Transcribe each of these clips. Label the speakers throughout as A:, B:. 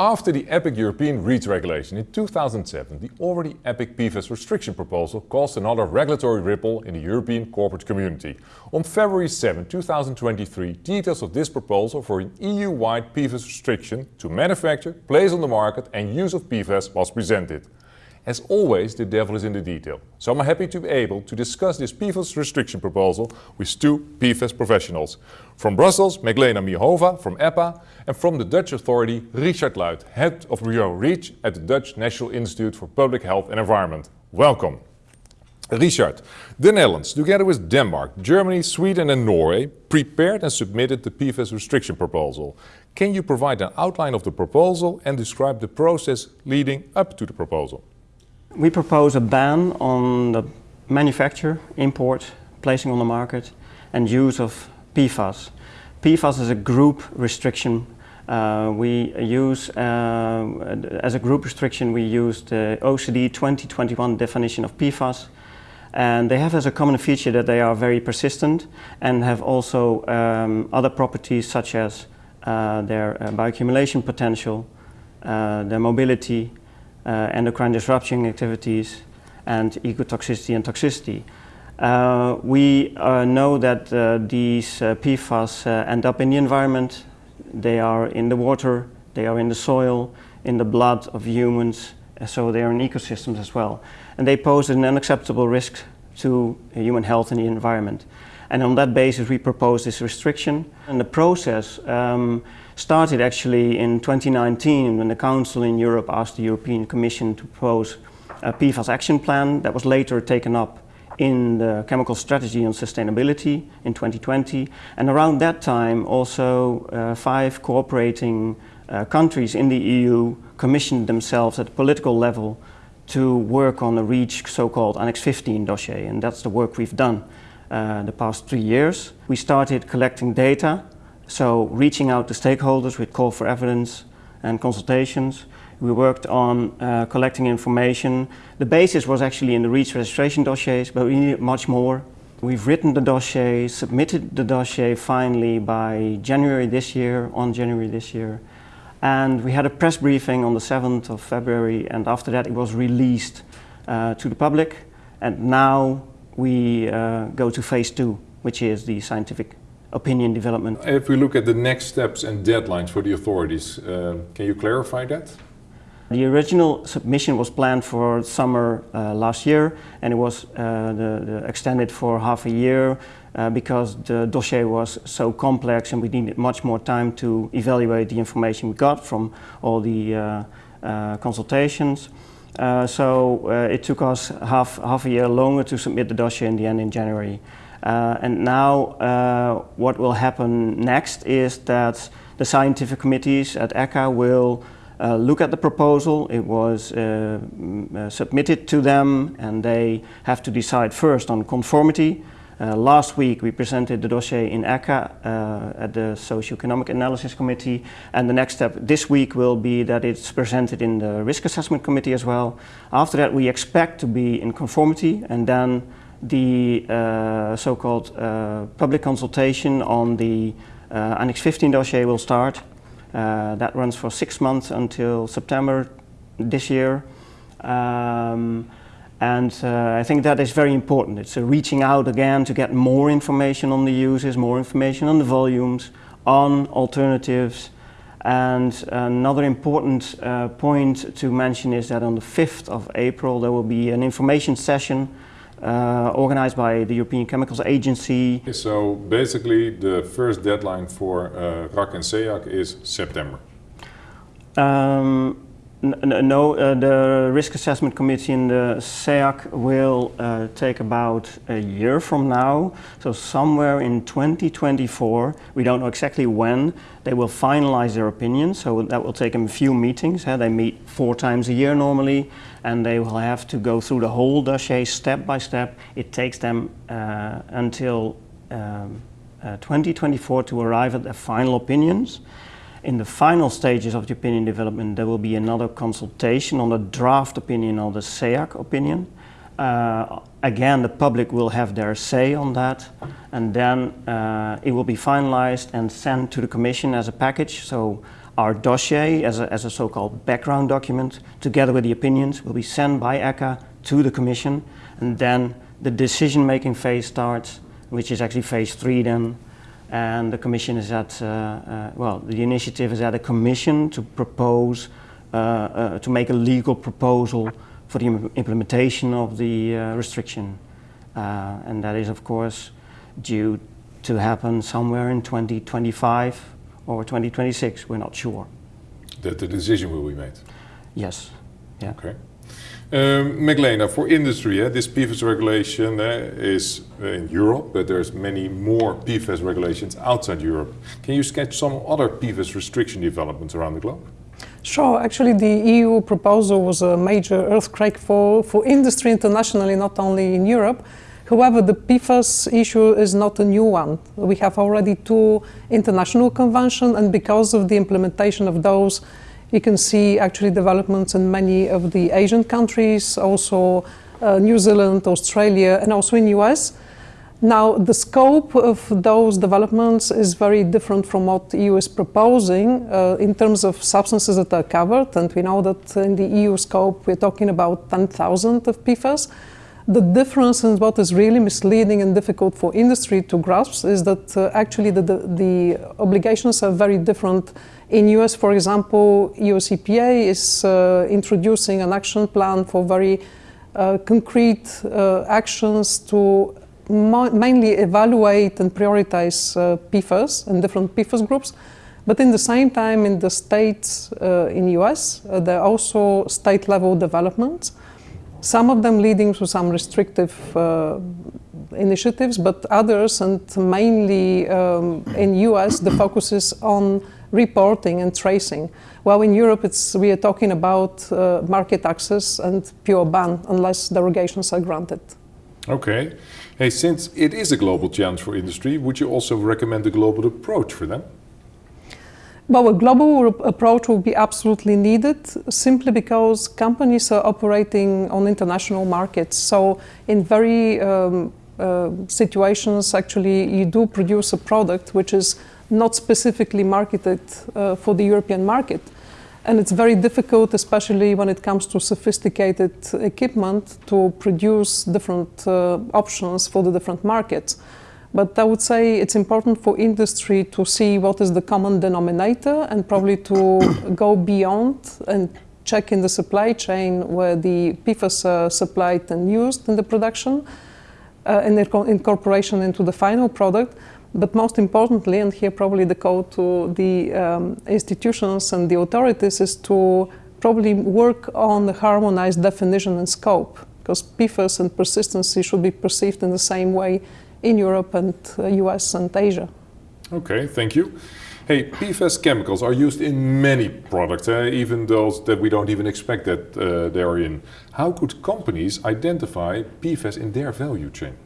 A: After the EPIC European REACH regulation in 2007, the already EPIC PFAS restriction proposal caused another regulatory ripple in the European corporate community. On February 7, 2023, details of this proposal for an EU-wide PFAS restriction to manufacture, place on the market and use of PFAS was presented. As always, the devil is in the detail. So I'm happy to be able to discuss this PFAS restriction proposal with two PFAS professionals. From Brussels, Meglena Mihova from EPPA and from the Dutch authority, Richard Luit, Head of Bureau REACH at the Dutch National Institute for Public Health and Environment. Welcome. Richard, the Netherlands, together with Denmark, Germany, Sweden and Norway, prepared and submitted the PFAS restriction proposal. Can you provide an outline of the proposal and describe the process leading up to the proposal?
B: We propose a ban on the manufacture, import, placing on the market and use of PFAS. PFAS is a group restriction. Uh, we use, uh, as a group restriction, we use the OECD 2021 definition of PFAS. And they have as a common feature that they are very persistent and have also um, other properties such as uh, their uh, bioaccumulation potential, uh, their mobility, endocrine disruption activities, and ecotoxicity and toxicity. Uh, we uh, know that uh, these uh, PFAS uh, end up in the environment. They are in the water, they are in the soil, in the blood of humans, so they are in ecosystems as well. And they pose an unacceptable risk to human health and the environment. And on that basis we propose this restriction. And the process um, started actually in 2019 when the Council in Europe asked the European Commission to propose a PFAS action plan that was later taken up in the Chemical Strategy on Sustainability in 2020. And around that time also uh, five cooperating uh, countries in the EU commissioned themselves at political level to work on the REACH so-called Annex 15 dossier. And that's the work we've done uh, the past three years. We started collecting data so reaching out to stakeholders with call for evidence and consultations. We worked on uh, collecting information. The basis was actually in the REACH registration dossiers, but we needed much more. We've written the dossier, submitted the dossier finally by January this year, on January this year. And we had a press briefing on the 7th of February and after that it was released uh, to the public. And now we uh, go to phase two, which is the scientific opinion development.
A: If we look at the next steps and deadlines for the authorities, uh, can you clarify that?
B: The original submission was planned for summer uh, last year and it was uh, the, the extended for half a year uh, because the dossier was so complex and we needed much more time to evaluate the information we got from all the uh, uh, consultations. so it took us half, half a year longer to submit the dossier in the end in January. Uh, and now uh, what will happen next is that the scientific committees at ECHA will uh, look at the proposal. It was uh, uh, submitted to them and they have to decide first on conformity. Uh, last week we presented the dossier in ECHA at the Socio-Economic Analysis Committee and the next step this week will be that it's presented in the Risk Assessment Committee as well. After that we expect to be in conformity and then the uh, so-called uh, public consultation on the uh, Annex 15 dossier will start. Uh, that runs for six months until September this year. Um, and uh, I think that is very important. It's reaching out again to get more information on the uses, more information on the volumes, on alternatives. And another important uh, point to mention is that on the 5th of April there will be an information session uh, organized by the European Chemicals Agency.
A: So basically the first deadline for uh, RAC and SEAC is September?
B: Um, no, uh, the risk assessment committee in the SEAC will uh, take about a year from now. So somewhere in 2024, we don't know exactly when, they will finalize their opinion. So that will take them a few meetings. They meet four times a year normally, and they will have to go through the whole dossier step by step. It takes them uh, until um, uh, 2024 to arrive at their final opinions. In the final stages of the opinion development, there will be another consultation on the draft opinion or the SEAC opinion. Uh, again, the public will have their say on that, and then uh, it will be finalized and sent to the Commission as a package. So our dossier as a, as a so-called background document, together with the opinions, will be sent by ECHA to the Commission, and then the decision-making phase starts, which is actually phase three then, and the Commission is at, uh, uh, well, the initiative is at a Commission to propose, uh, uh to make a legal proposal for the implementation of the uh, restriction. Uh, and that is, of course, due to happen somewhere in 2025 or 2026, we're not sure.
A: That the decision will be made?
B: Yes. Yeah.
A: Okay. Um, for industry, this PFAS regulation is uh, in Europe, but there's many more PFAS regulations outside Europe. Can you sketch some other PFAS restriction developments around the globe?
C: Sure. Actually, the EU proposal was a major earthquake for, for industry internationally, not only in Europe. However, the PFAS issue is not a new one. We have already two international conventions, and because of the implementation of those, you can see actually developments in many of the Asian countries, also uh, New Zealand, Australia, and also in the US. Now, the scope of those developments is very different from what the EU is proposing uh, in terms of substances that are covered. And we know that in the EU scope, we're talking about 10,000 of PFAS. The difference and what is really misleading and difficult for industry to grasp is that uh, actually the, the, the, obligations are very different. In US, for example, US EPA is uh, introducing an action plan for very uh, concrete uh, actions to mainly evaluate and prioritize uh, PFAS and different PFAS groups. But in the same time, in the states uh, in US, there are also state level developments some of them leading to some restrictive uh, initiatives, but others, and mainly um, in US, the focus is on reporting and tracing. While in Europe, it's, we are talking about uh, market access and pure ban, unless derogations are granted.
A: Okay. Hey, since it is a global challenge for industry, would you also recommend a global approach for them?
C: Well, a global approach will be absolutely needed simply because companies are operating on international markets. So in very um, uh, situations, actually, you do produce a product which is not specifically marketed uh, for the European market. And it's very difficult, especially when it comes to sophisticated equipment, to produce different uh, options for the different markets. But I would say it's important for industry to see what is the common denominator and probably to go beyond and check in the supply chain where the PFAS are supplied and used in the production uh, and their incorporation into the final product. But most importantly, and here probably the call to the um, institutions and the authorities is to probably work on the harmonized definition and scope because PFAS and persistency should be perceived in the same way in Europe and US uh, and Asia.
A: Okay, thank you. Hey, PFAS chemicals are used in many products, eh? even those that we don't even expect that uh, they are in. How could companies identify PFAS in their value chain?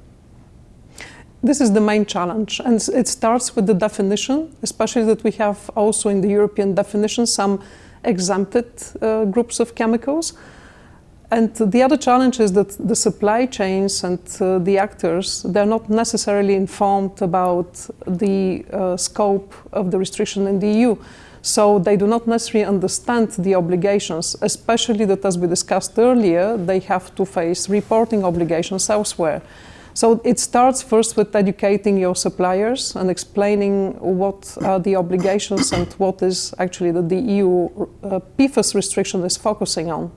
C: This is the main challenge, and it starts with the definition, especially that we have also in the European definition some exempted uh, groups of chemicals. And the other challenge is that the supply chains and uh, the actors, they're not necessarily informed about the uh, scope of the restriction in the EU. So they do not necessarily understand the obligations, especially that as we discussed earlier, they have to face reporting obligations elsewhere. So it starts first with educating your suppliers and explaining what are the obligations and what is actually that the EU uh, PFAS restriction is focusing on.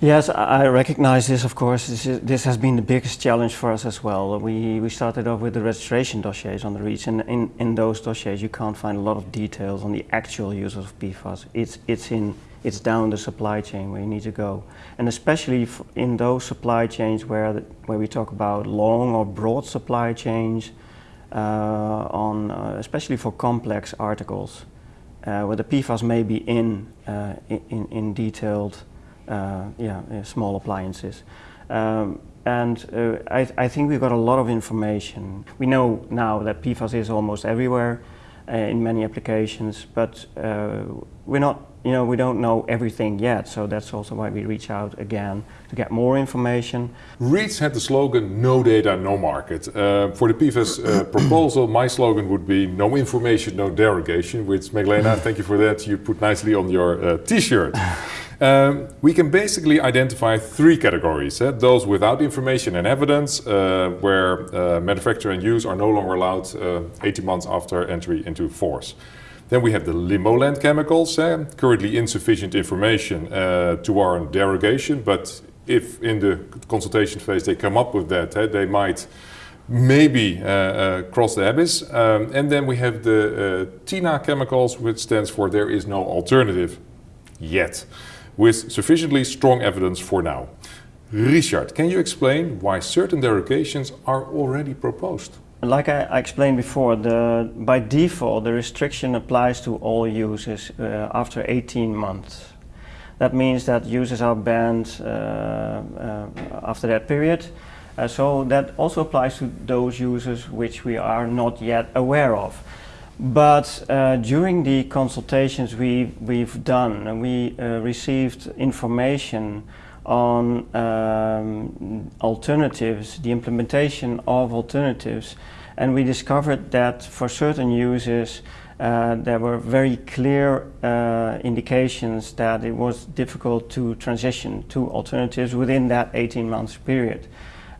B: Yes, I recognize this, of course. This, is, this, has been the biggest challenge for us as well. We, we started off with the registration dossiers on the REACH, and in, in those dossiers you can't find a lot of details on the actual use of PFAS. It's, it's, in, it's down the supply chain where you need to go. And especially in those supply chains where, the, where we talk about long or broad supply chains, uh, on, uh, especially for complex articles, uh, where the PFAS may be in, uh, in, in detailed uh, yeah, small appliances. Um, and uh, I, I, think we've got a lot of information. We know now that PFAS is almost everywhere. in many applications, but uh, we're not, you know, we don't know everything yet. So that's also why we reach out again to get more information.
A: REACH had the slogan "No data, no market." Uh, for the PFAS uh, proposal, my slogan would be "No information, no derogation." Which, Magdalena, thank you for that. You put nicely on your uh, T-shirt. Um, we can basically identify three categories. Eh? Those without information and evidence, uh, where uh, manufacture and use are no longer allowed uh, 18 months after entry into force. Then we have the limbo land chemicals, eh? currently insufficient information uh, to warrant derogation, but if in the consultation phase they come up with that, eh, they might maybe uh, uh, cross the abyss. Um, and then we have the TINA chemicals, which stands for there is no alternative yet with sufficiently strong evidence for now. Richard, can you explain why certain derogations are already proposed?
B: Like I, explained before, the, by default the restriction applies to all users uh, after 18 months. That means that users are banned uh, uh, after that period. Uh, so that also applies to those users which we are not yet aware of. But uh, during the consultations we, we've done, we uh, received information on um, alternatives, the implementation of alternatives, and we discovered that for certain users uh, there were very clear uh, indications that it was difficult to transition to alternatives within that 18 months period.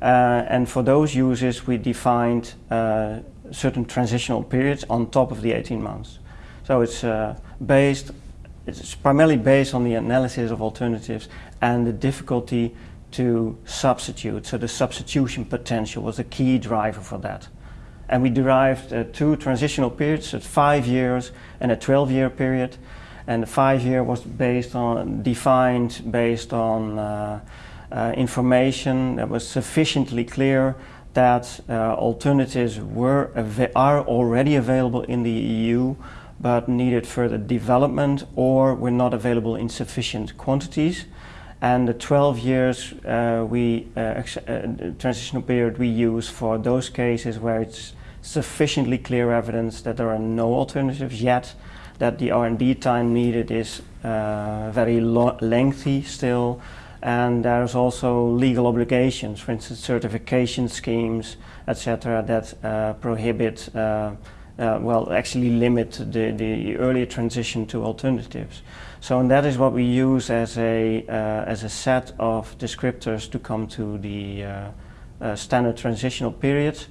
B: Uh, and for those users we defined uh, certain transitional periods on top of the 18 months. So it's uh, based, it's primarily based on the analysis of alternatives and the difficulty to substitute. So the substitution potential was a key driver for that. And we derived uh, two transitional periods, at five years and a 12 year period. And the five year was based on, defined based on uh, uh, information that was sufficiently clear that uh, alternatives were are already available in the EU but needed further development or were not available in sufficient quantities. And the 12 years uh, we uh, uh, transitional period we use for those cases where it's sufficiently clear evidence that there are no alternatives yet, that the R&D time needed is uh, very lengthy still, and there's also legal obligations, for instance, certification schemes, etc., that uh, prohibit, uh, well, actually limit the, the earlier transition to alternatives. So, and that is what we use as a, uh, as a set of descriptors to come to the uh, uh, standard transitional period.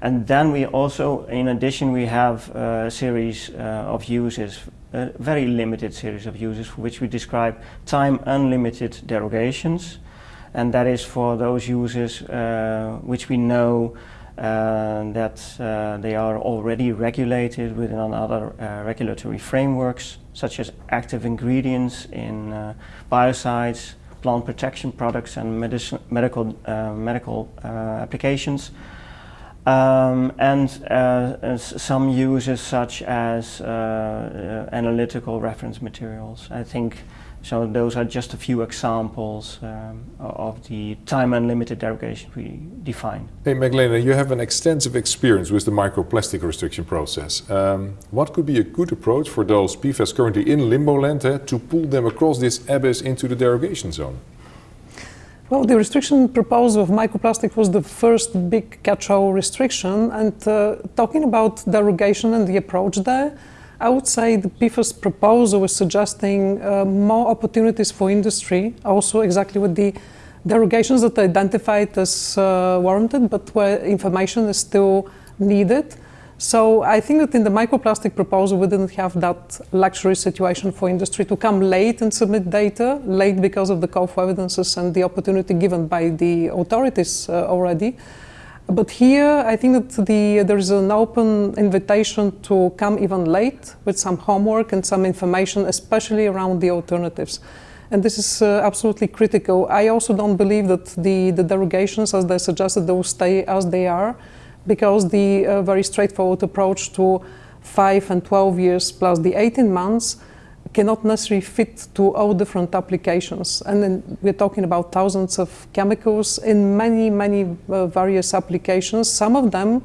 B: And then we also, in addition, we have a series of uses a very limited series of uses for which we describe time unlimited derogations and that is for those uses uh, which we know uh, that uh, they are already regulated within other uh, regulatory frameworks such as active ingredients in uh, biocides, plant protection products and medical, medical applications um, and uh, some uses such as uh, uh, analytical reference materials. I think so those are just a few examples um, of the time unlimited derogation we define.
A: Hey Magdalena, you have an extensive experience with the microplastic restriction process. Um, what could be a good approach for those PFAS currently in limbo land eh, to pull them across this abyss into the derogation zone?
C: Well, the restriction proposal of microplastic was the first big catch-all restriction. And uh, talking about derogation and the approach there, I would say the PFAS proposal is suggesting uh, more opportunities for industry, also exactly with the derogations that are identified as uh, warranted, but where information is still needed. So I think that in the microplastic proposal, we didn't have that luxury situation for industry to come late and submit data, late because of the call for evidences and the opportunity given by the authorities uh, already. But here, I think that the, there is an open invitation to come even late with some homework and some information, especially around the alternatives. And this is uh, absolutely critical. I also don't believe that the, the derogations, as they suggested, they will stay as they are because the uh, very straightforward approach to 5 and 12 years plus the 18 months cannot necessarily fit to all different applications. And then we're talking about thousands of chemicals in many, many uh, various applications. Some of them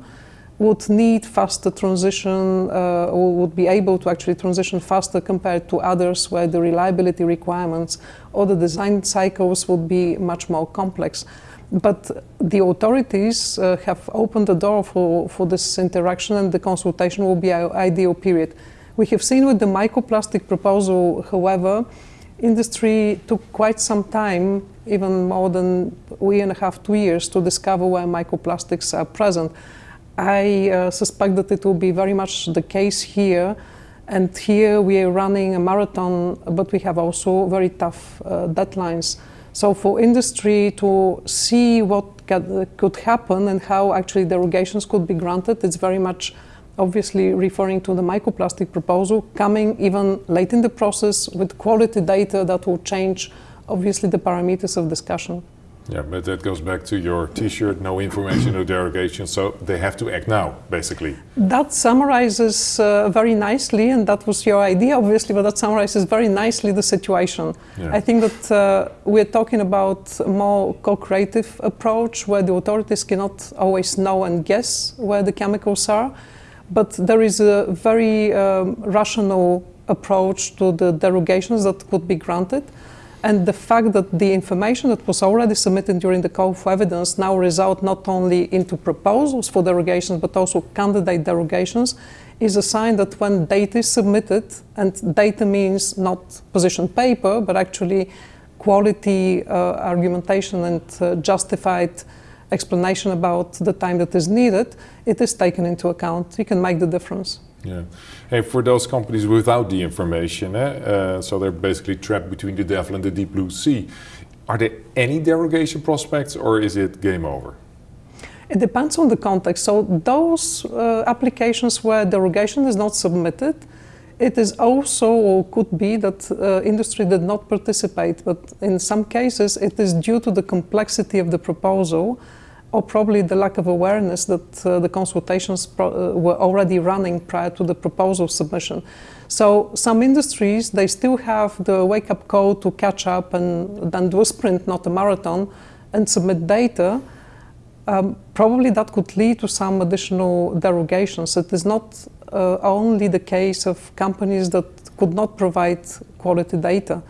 C: would need faster transition uh, or would be able to actually transition faster compared to others where the reliability requirements or the design cycles would be much more complex. But the authorities uh, have opened the door for, for this interaction and the consultation will be an ideal period. We have seen with the microplastic proposal, however, industry took quite some time, even more than a year and a half, two years, to discover where microplastics are present. I uh, suspect that it will be very much the case here. And here we are running a marathon, but we have also very tough uh, deadlines. So for industry to see what could happen and how actually derogations could be granted, it's very much obviously referring to the microplastic proposal coming even late in the process with quality data that will change obviously the parameters of discussion.
A: Yeah, but that goes back to your T-shirt, no information, no derogation. So they have to act now, basically.
C: That summarizes uh, very nicely, and that was your idea, obviously, but that summarizes very nicely the situation. Yeah. I think that uh, we're talking about a more co-creative approach where the authorities cannot always know and guess where the chemicals are, but there is a very um, rational approach to the derogations that could be granted. And the fact that the information that was already submitted during the call for evidence now result not only into proposals for derogations, but also candidate derogations, is a sign that when data is submitted, and data means not position paper, but actually quality uh, argumentation and uh, justified explanation about the time that is needed, it is taken into account. You can make the difference.
A: Yeah. Hey, for those companies without the information, eh, uh, so they're basically trapped between the devil and the deep blue sea. Are there any derogation prospects or is it game over?
C: It depends on the context. So those uh, applications where derogation is not submitted, it is also or could be that uh, industry did not participate, but in some cases it is due to the complexity of the proposal or probably the lack of awareness that uh, the consultations uh, were already running prior to the proposal submission. So some industries, they still have the wake-up call to catch up and then do a sprint, not a marathon, and submit data. Um, probably that could lead to some additional derogations. It is not uh, only the case of companies that could not provide quality data.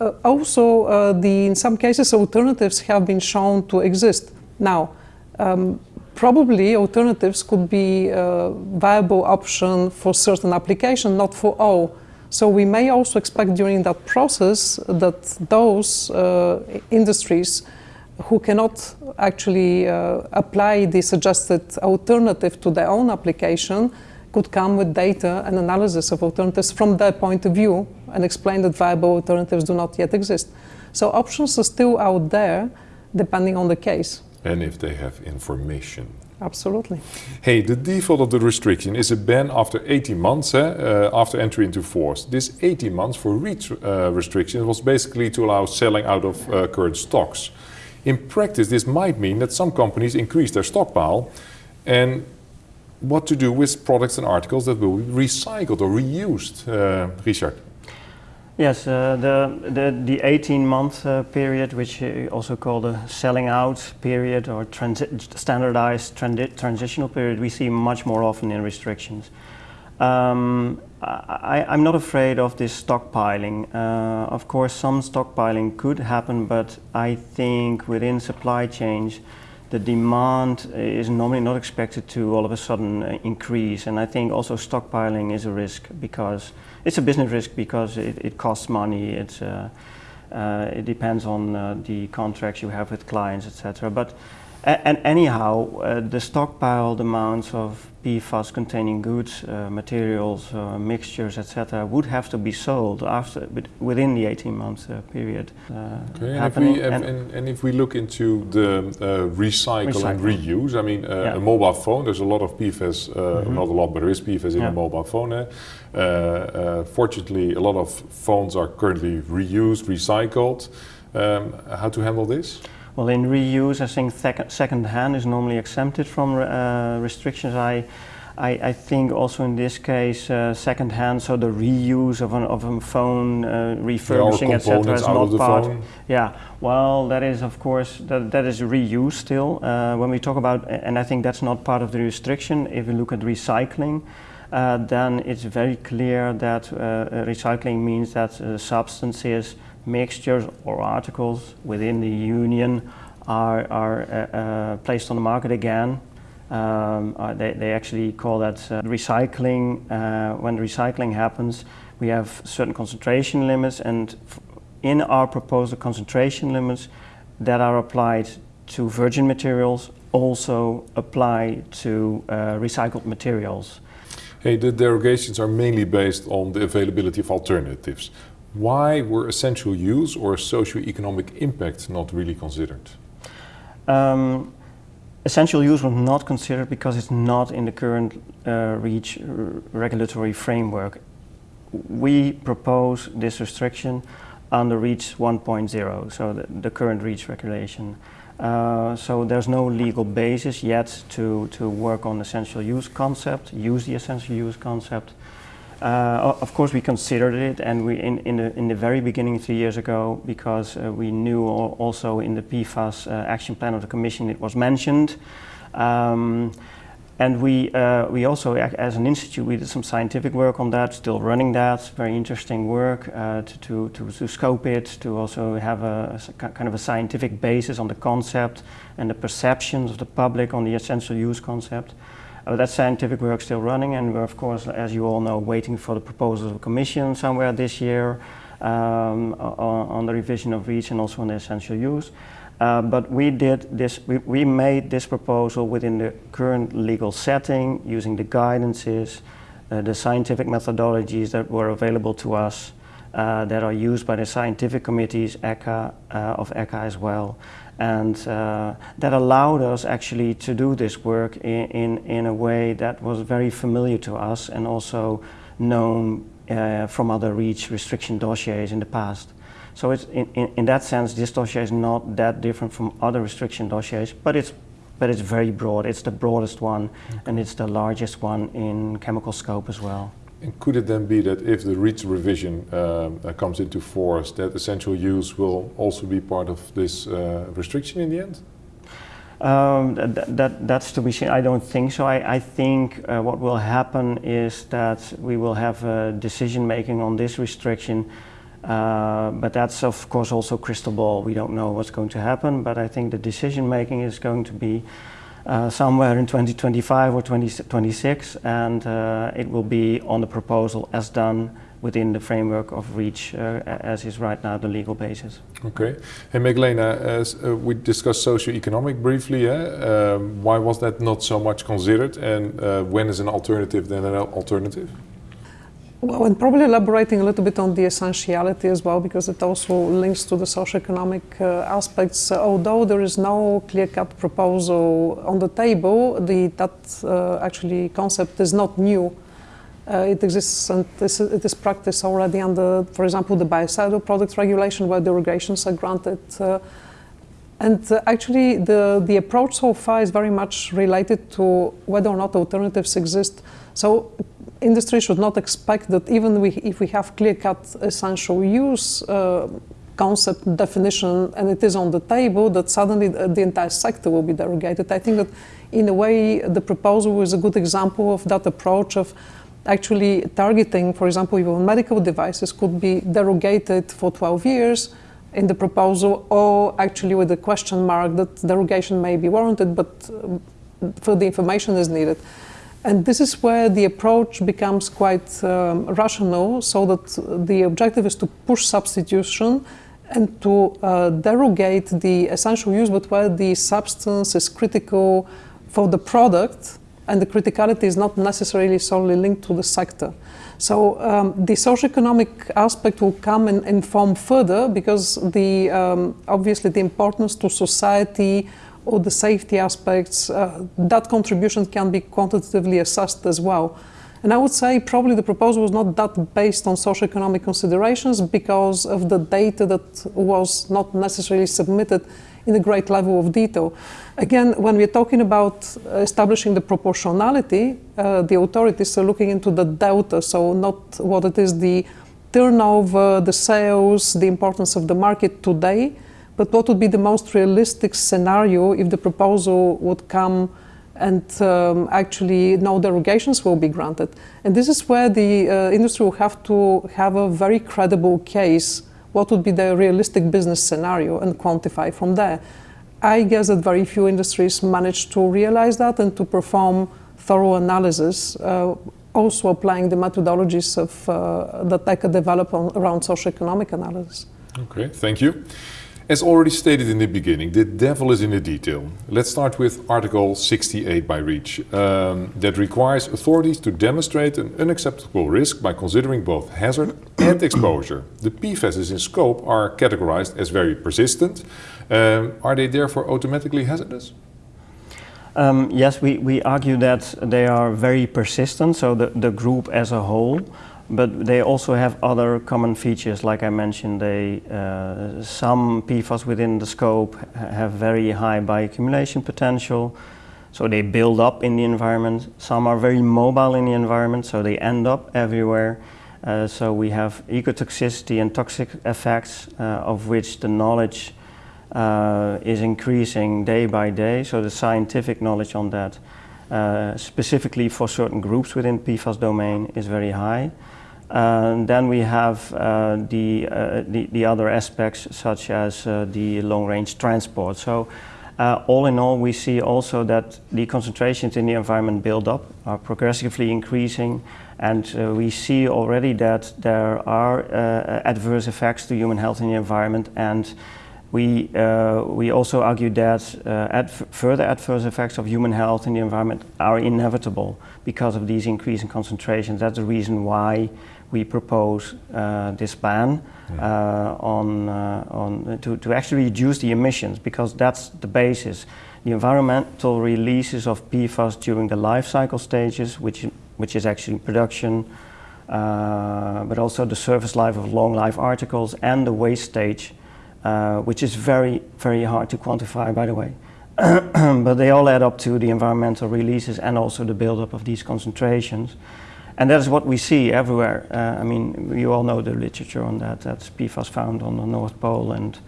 C: Uh, also, uh, the, in some cases, alternatives have been shown to exist. Now, um, probably alternatives could be a viable option for certain application, not for all. So we may also expect during that process that those uh, industries who cannot actually uh, apply the suggested alternative to their own application could come with data and analysis of alternatives from their point of view and explain that viable alternatives do not yet exist. So options are still out there depending on the case.
A: And if they have information.
C: Absolutely.
A: Hey, the default of the restriction is a ban after 18 months eh, uh, after entry into force. This 18 months for REACH uh, restriction was basically to allow selling out of uh, current stocks. In practice, this might mean that some companies increase their stockpile and what to do with products and articles that will be recycled or reused. Uh, Richard.
B: Yes, uh, the, the, the 18 month uh, period, which you also call the selling out period or transi standardized transi transitional period, we see much more often in restrictions. Um, I, am not afraid of this stockpiling. Uh, of course, some stockpiling could happen, but I think within supply chains, the demand is normally not expected to all of a sudden uh, increase. And I think also stockpiling is a risk because it's a business risk because it, it costs money. It's, uh, uh, it depends on uh, the contracts you have with clients, etc. But and anyhow, uh, the stockpiled amounts of PFAS containing goods, uh, materials, uh, mixtures, etc., would have to be sold after within the 18 month uh, period.
A: Uh, okay, and, if we, and, and, and, if we look into the uh, recycle, recycle, and reuse, I mean, yeah. a mobile phone, there's a lot of PFAS, mm -hmm. not a lot, but there is PFAS in yeah. a mobile phone. fortunately, a lot of phones are currently reused, recycled. Um, how to handle this?
B: Well, in reuse, I think second hand is normally exempted from uh, restrictions. I, I, I, think also in this case, uh, second-hand, so the reuse of, an, of a phone, uh, refurbishing, etc., is not part.
A: Phone.
B: Yeah, well, that is of course that, that is reuse still. Uh, when we talk about, and I think that's not part of the restriction. If we look at recycling, uh, then it's very clear that uh, recycling means that substances, mixtures, or articles within the union are, are placed on the market again um, uh, they, they actually call that uh, recycling. Uh, when recycling happens, we have certain concentration limits and in our proposal concentration limits that are applied to virgin materials also apply to uh, recycled materials.
A: Hey, the derogations are mainly based on the availability of alternatives. Why were essential use or socio-economic impact not really considered?
B: Um, essential use was not considered because it's not in the current uh, REACH regulatory framework. We propose this restriction under REACH 1.0, so the, the, current REACH regulation. Uh, so there's no legal basis yet to, to work on essential use concept, use the essential use concept. Uh, of course, we considered it, and we in, in the in the very beginning, three years ago, because uh, we knew also in the PFAS uh, action plan of the Commission it was mentioned, um, and we uh, we also, as an institute, we did some scientific work on that, still running that, very interesting work uh, to, to, to to scope it, to also have a, a kind of a scientific basis on the concept and the perceptions of the public on the essential use concept. Uh, that scientific work still running and we're of course, as you all know, waiting for the proposal of the Commission somewhere this year um, on, on, the revision of REACH and also on the essential use. Uh, but we did this, we, we, made this proposal within the current legal setting using the guidances, uh, the scientific methodologies that were available to us uh, that are used by the scientific committees ECHA, uh, of ECHA as well. And uh, that allowed us actually to do this work in, in, in, a way that was very familiar to us and also known uh, from other REACH restriction dossiers in the past. So it's in, in, in, that sense, this dossier is not that different from other restriction dossiers, but it's, but it's very broad. It's the broadest one, okay. and it's the largest one in chemical scope as well.
A: And could it then be that if the REACH revision um, uh, comes into force, that essential use will also be part of this uh, restriction in the end?
B: Um, that, that, that's to be seen. I don't think so. I, I think uh, what will happen is that we will have a decision making on this restriction, uh, but that's of course also crystal ball. We don't know what's going to happen, but I think the decision making is going to be uh, somewhere in 2025 or 2026 and uh, it will be on the proposal as done within the framework of REACH uh, as is right now the legal basis.
A: Okay. Hey Magdalena, as uh, we discussed socio-economic briefly, eh? um, why was that not so much considered and uh, when is an alternative then an alternative?
C: Well, and probably elaborating a little bit on the essentiality as well, because it also links to the socioeconomic uh, aspects. Uh, although there is no clear-cut proposal on the table, the, that uh, actually concept is not new. Uh, it exists and this, it is practiced already under, for example, the biocidal product regulation, where derogations are granted. And uh, actually, the, the approach so far is very much related to whether or not alternatives exist. So industry should not expect that even we, if we have clear-cut essential use uh, concept definition and it is on the table, that suddenly the, the, entire sector will be derogated. I think that in a way the proposal is a good example of that approach of actually targeting, for example, even medical devices could be derogated for 12 years in the proposal or actually with a question mark that derogation may be warranted but um, further information is needed. And this is where the approach becomes quite um, rational, so that the objective is to push substitution and to uh, derogate the essential use, but where the substance is critical for the product, and the criticality is not necessarily solely linked to the sector. So um, the socioeconomic aspect will come and inform further because the um, obviously the importance to society or the safety aspects, uh, that contribution can be quantitatively assessed as well. And I would say probably the proposal was not that based on socioeconomic considerations because of the data that was not necessarily submitted in a great level of detail. Again, when we're talking about establishing the proportionality, uh, the authorities are looking into the delta, so not what it is the turnover, the sales, the importance of the market today, but what would be the most realistic scenario if the proposal would come and um, actually no derogations will be granted. And this is where the uh, industry will have to have a very credible case, what would be the realistic business scenario and quantify from there. I guess that very few industries manage to realize that and to perform thorough analysis, uh, also applying the methodologies of, uh, that ECHA develop on, around socioeconomic analysis.
A: Okay, thank you. As already stated in the beginning, the devil is in the detail. Let's start with Article 68 by REACH, um, that requires authorities to demonstrate an unacceptable risk by considering both hazard and exposure. The PFASs in scope are categorized as very persistent. Um, are they therefore automatically hazardous?
B: Um, yes, we, we argue that they are very persistent, so the, the group as a whole but they also have other common features, like I mentioned. They, uh, some PFAS within the scope have very high bioaccumulation potential, so they build up in the environment. Some are very mobile in the environment, so they end up everywhere. Uh, so we have ecotoxicity and toxic effects, uh, of which the knowledge uh, is increasing day by day. So the scientific knowledge on that, uh, specifically for certain groups within PFAS domain, is very high. And then we have uh, the, uh, the, the, other aspects such as uh, the long-range transport. So uh, all in all, we see also that the concentrations in the environment build up, are progressively increasing, and uh, we see already that there are uh, adverse effects to human health in the environment, and we, we also argue that further adverse effects of human health in the environment are inevitable because of these increasing concentrations. That's the reason why we propose uh, this ban uh, on, uh, on to, to actually reduce the emissions because that's the basis. The environmental releases of PFAS during the life cycle stages, which, which is actually production, uh, but also the service life of long life articles and the waste stage, uh, which is very, very hard to quantify, by the way. but they all add up to the environmental releases and also the buildup of these concentrations. And that is what we see everywhere. Uh, I mean, you all know the literature on that. That's PFAS found on the North Pole and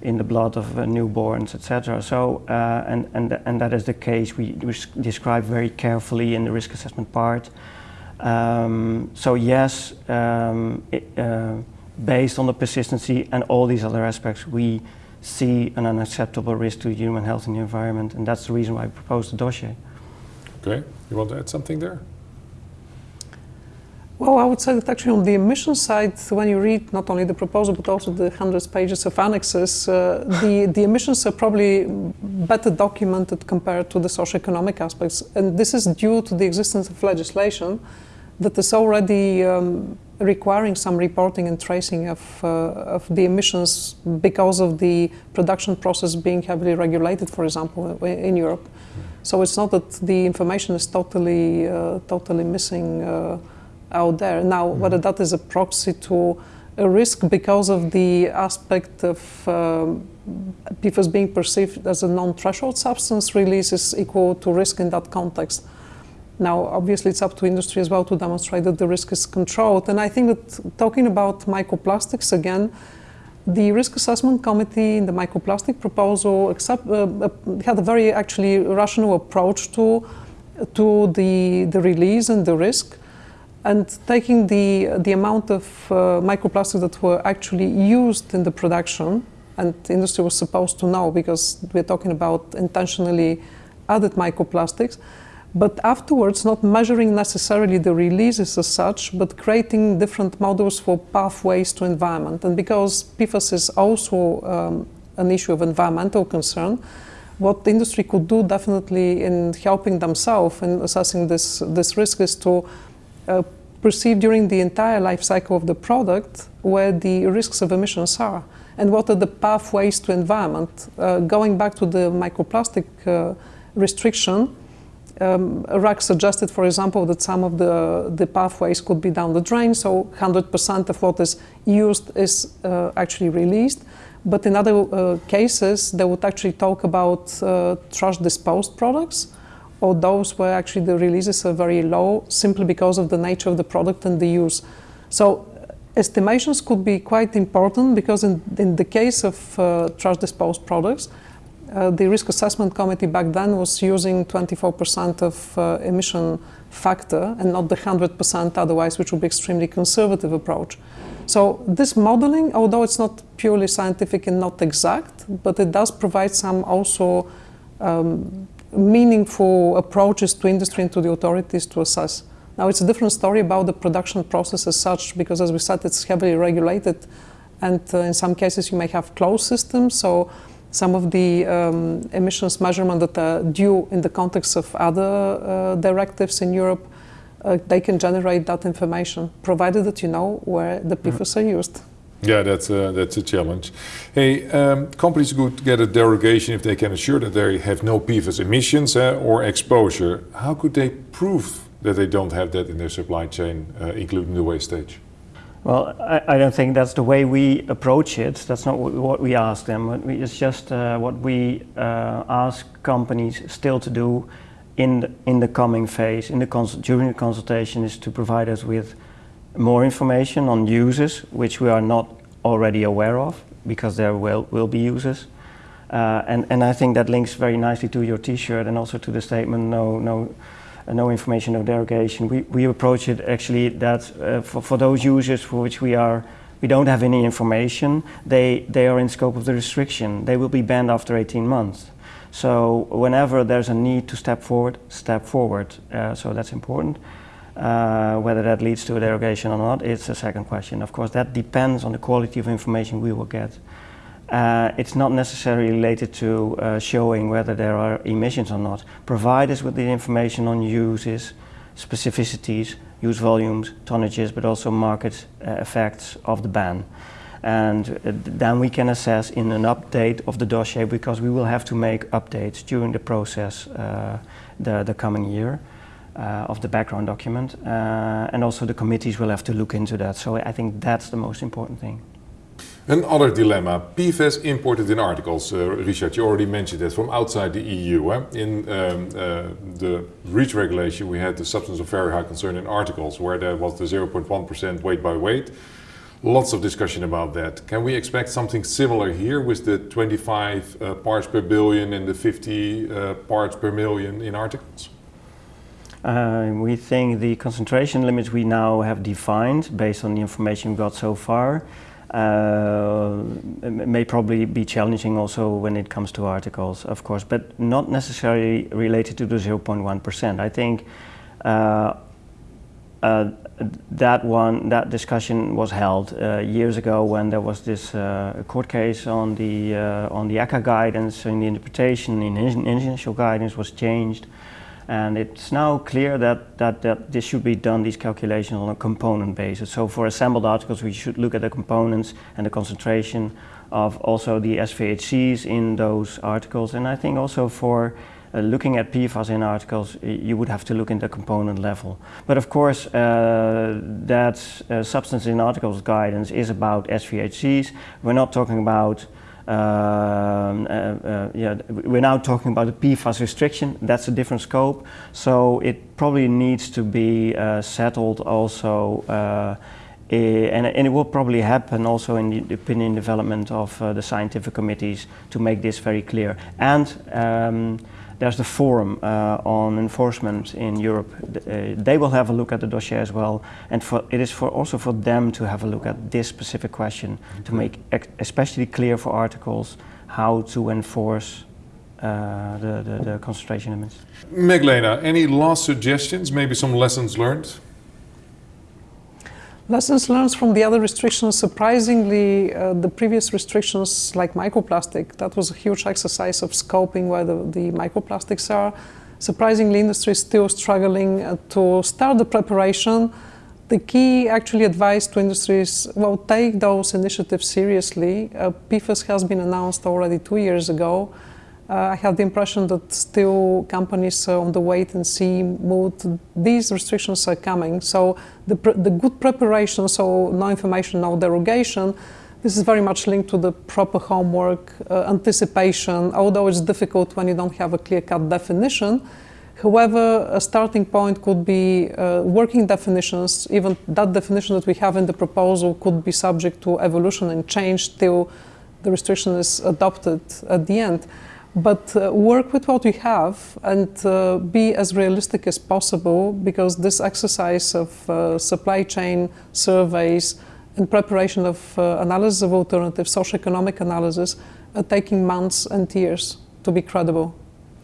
B: in the blood of uh, newborns, etc. So, uh, and, and, and that is the case we, describe very carefully in the risk assessment part. Um, so yes, um, it, uh, based on the persistency and all these other aspects, we see an unacceptable risk to human health and the environment, and that's the reason why I proposed the dossier.
A: Okay, you want to add something there?
C: Well, I would say that actually on the emission side, when you read not only the proposal but also the hundreds pages of annexes, uh, the, the emissions are probably better documented compared to the socioeconomic aspects. And this is due to the existence of legislation that is already um, requiring some reporting and tracing of, uh, of the emissions because of the production process being heavily regulated, for example, in Europe. So it's not that the information is totally, uh, totally missing uh, out there. Now, mm -hmm. whether that is a proxy to a risk because of the aspect of um, PFAS being perceived as a non-threshold substance release is equal to risk in that context. Now, obviously, it's up to industry as well to demonstrate that the risk is controlled. And I think that talking about microplastics again, the risk assessment committee in the microplastic proposal accept, uh, uh had a very actually rational approach to, to the, the release and the risk and taking the, the amount of uh, microplastics that were actually used in the production, and the industry was supposed to know because we're talking about intentionally added microplastics, but afterwards not measuring necessarily the releases as such, but creating different models for pathways to environment. And because PFAS is also um, an issue of environmental concern, what the industry could do definitely in helping themselves in assessing this, this risk is to uh, perceive during the entire life cycle of the product where the risks of emissions are and what are the pathways to environment. Uh, going back to the microplastic uh, restriction, um, suggested, for example, that some of the, the pathways could be down the drain, so 100% of what is used is uh, actually released. But in other uh, cases, they would actually talk about uh, trash disposed products or those where actually the releases are very low simply because of the nature of the product and the use. So estimations could be quite important because in, in the case of uh, trash disposed products, uh, the risk assessment committee back then was using 24% of uh, emission factor and not the 100% otherwise, which would be extremely conservative approach. So this modeling, although it's not purely scientific and not exact, but it does provide some also um, meaningful approaches to industry and to the authorities to assess. Now it's a different story about the production process as such, because as we said, it's heavily regulated, and uh, in some cases you may have closed systems. So some of the um, emissions measurement that are due in the context of other uh, directives in Europe, uh, they can generate that information, provided that you know where the PFAS mm. are used.
A: Yeah, that's a, that's a challenge. Hey, um, companies could get a derogation if they can assure that they have no PFAS emissions uh, or exposure. How could they prove that they don't have that in their supply chain, uh, including the waste stage?
B: Well, I, I, don't think that's the way we approach it. That's not what, we ask them. It's just uh, what we uh, ask companies still to do in the, in the coming phase, in the during the consultation, is to provide us with more information on users, which we are not already aware of, because there will, will be users. Uh, and, and I think that links very nicely to your T-shirt and also to the statement, no, no, no information, no derogation. We, we approach it actually that uh, for, for those users for which we are we don't have any information, they, they are in scope of the restriction. They will be banned after 18 months. So whenever there's a need to step forward, step forward. Uh, so that's important. Uh, whether that leads to a derogation or not, it's a second question. Of course, that depends on the quality of information we will get. Uh, it's not necessarily related to uh, showing whether there are emissions or not. Provide us with the information on uses, specificities, use volumes, tonnages, but also market uh, effects of the ban. And uh, then we can assess in an update of the dossier because we will have to make updates during the process uh, the, the coming year. Uh, of the background document and also the committees will have to look into that so I think that's the most important thing.
A: Another dilemma, PFAS imported in articles. Uh, Richard, you already mentioned that from outside the EU. Eh? In um, uh, the REACH regulation, we had the substance of very high concern in articles, where there was the 0.1% weight by weight. Lots of discussion about that. Can we expect something similar here with the 25 uh, parts per billion and the 50 uh, parts per million in articles?
B: Uh, we think the concentration limits we now have defined based on the information we got so far uh, may probably be challenging also when it comes to articles, of course, but not necessarily related to the 0.1%. I think uh, uh, that one, that discussion was held uh, years ago when there was this uh, court case on the uh, on the ECHA guidance, in the interpretation in initial guidance was changed. And it's now clear that, that, that this should be done, these calculations on a component basis. So for assembled articles, we should look at the components and the concentration of also the SVHCs in those articles. And I think also for uh, looking at PFAS in articles, you would have to look in the component level. But of course, uh, that uh, substance in articles guidance is about SVHCs. We're not talking about yeah, we're now talking about the PFAS restriction. That's a different scope. So it probably needs to be uh, settled also and, and, it will probably happen also in the opinion development of uh, the scientific committees to make this very clear. And um, there's the forum uh, on enforcement in Europe. Uh, they will have a look at the dossier as well, and for, it is for also for them to have a look at this specific question to make especially clear for articles how to enforce uh, the, the, the concentration limits.
A: Meglena, any last suggestions, maybe some lessons learned?
C: Lessons learned from the other restrictions, surprisingly, uh, the previous restrictions like microplastic, that was a huge exercise of scoping where the, the microplastics are. Surprisingly, industry is still struggling uh, to start the preparation. The key actually advice to industry is, well, take those initiatives seriously. Uh, PFAS has been announced already two years ago. Uh, I have the impression that still companies are on the wait and see mood. These restrictions are coming, so the, the good preparation, so no information, no derogation, this is very much linked to the proper homework, uh, anticipation, although it's difficult when you don't have a clear-cut definition. However, a starting point could be uh, working definitions. Even that definition that we have in the proposal could be subject to evolution and change till the restriction is adopted at the end. But uh, work with what we have and uh, be as realistic as possible because this exercise of uh, supply chain surveys and preparation of uh, analysis of alternatives, socioeconomic analysis, are taking months and years to be credible.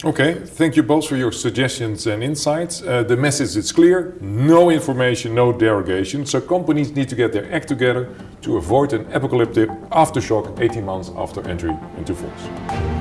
A: Okay, thank you both for your suggestions and insights. Uh, the message is clear no information, no derogation. So companies need to get their act together to avoid an apocalyptic aftershock 18 months after entry into force.